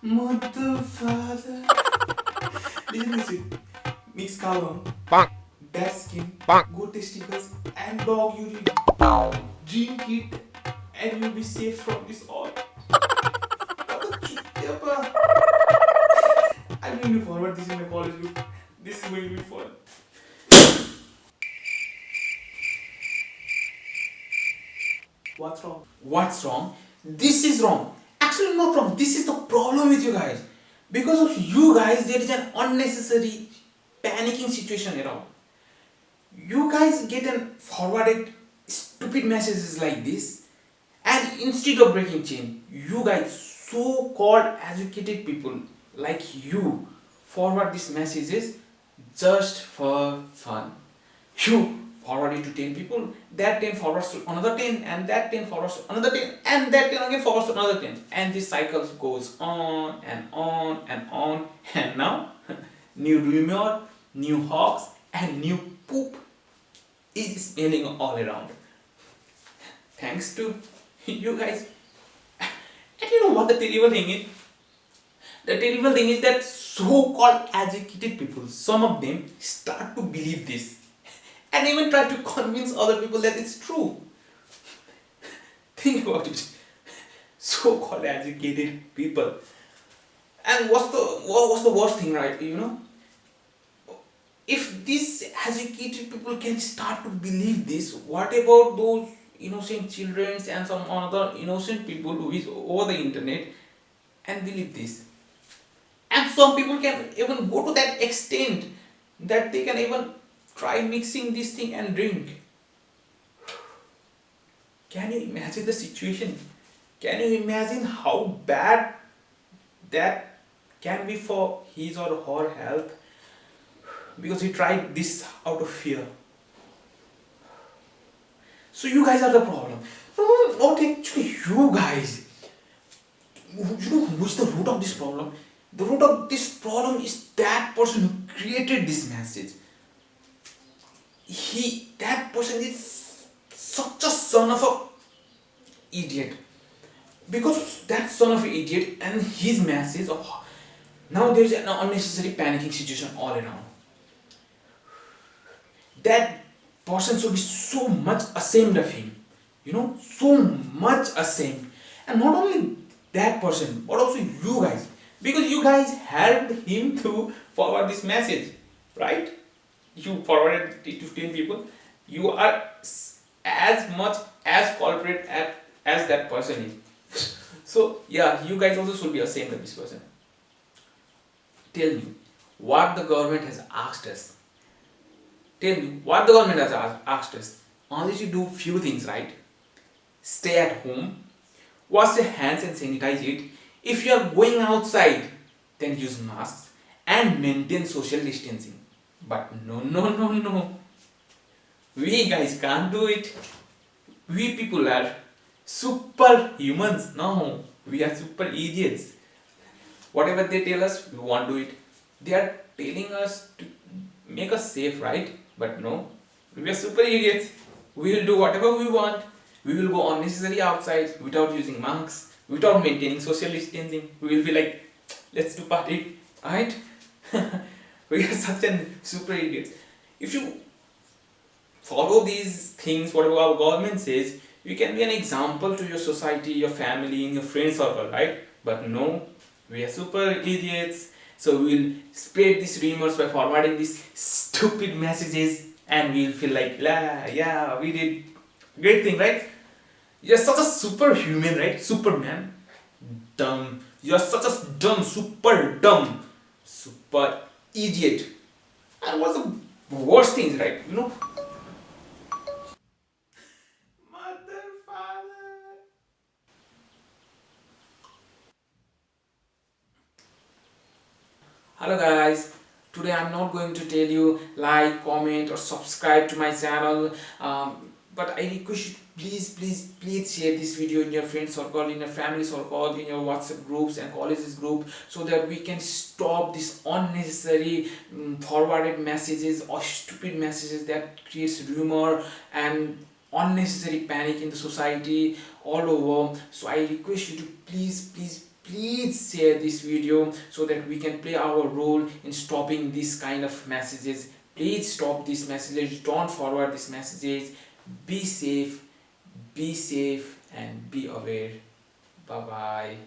Mother, father. Listen to it. Mix cow dung, bat skin, goat testicles, and dog urine. Drink it, and you'll be safe from this all. I'm going to forward this in my college group. This is going to be fun. What's wrong? What's wrong? This is wrong. Actually, not wrong. This is the problem with you guys. Because of you guys, there is an unnecessary panicking situation around. You guys get an forwarded stupid messages like this, and instead of breaking chain, you guys, so-called educated people like you, forward these messages just for fun. You forward it to 10 people, that 10 forwards to another 10, and that 10 forwards to another 10, and that 10 again forwards to another 10. And this cycle goes on and on and on. And now, new rumor, new hoax, and new poop is smelling all around. Thanks to you guys. And you know what the terrible thing is? The terrible thing is that so-called educated people, some of them start to believe this and even try to convince other people that it's true. Think about it. So-called educated people. And what's the what's the worst thing, right? You know, if these educated people can start to believe this, what about those innocent children and some other innocent people who is over the internet and believe this? And some people can even go to that extent that they can even Try mixing this thing and drink. Can you imagine the situation? Can you imagine how bad that can be for his or her health? Because he tried this out of fear. So you guys are the problem. Not actually you guys. You know who's the root of this problem? The root of this problem is that person who created this message he that person is such a son of a idiot. Because that son of an idiot and his message oh, now there is an unnecessary panicking situation all around. That person should be so much ashamed of him you know so much ashamed. And not only that person but also you guys. Because you guys helped him to forward this message right you forwarded it to 10 people you are as much as culprit as, as that person is. So yeah you guys also should be ashamed of this person. Tell me what the government has asked us. Tell me what the government has asked us. Only to do few things right? Stay at home. Wash your hands and sanitize it. If you are going outside then use masks and maintain social distancing but no, no, no, no. We guys can't do it. We people are super humans. No, we are super idiots. Whatever they tell us, we won't do it. They are telling us to make us safe, right? But no, we are super idiots. We will do whatever we want. We will go unnecessarily outside without using masks, without maintaining social distancing. We will be like, let's do party, right? we are such an super idiots. If you follow these things, whatever our government says, you can be an example to your society, your family, and your friend circle, right? But no, we are super idiots. So we'll spread these rumors by forwarding these stupid messages and we'll feel like, la, yeah, we did great thing, right? You're such a superhuman, right? Superman. Dumb. You're such a dumb, super dumb, super idiot. And what's the worst thing, right? You know? Hello guys. Today I'm not going to tell you like, comment or subscribe to my channel. Um, but I request you please please please share this video in your friend circle in your family circle in your whatsapp groups and colleges group so that we can stop this unnecessary um, forwarded messages or stupid messages that creates rumor and unnecessary panic in the society all over. So i request you to please please please share this video so that we can play our role in stopping this kind of messages. Please stop these messages. Don't forward these messages. Be safe be safe and be aware. Bye bye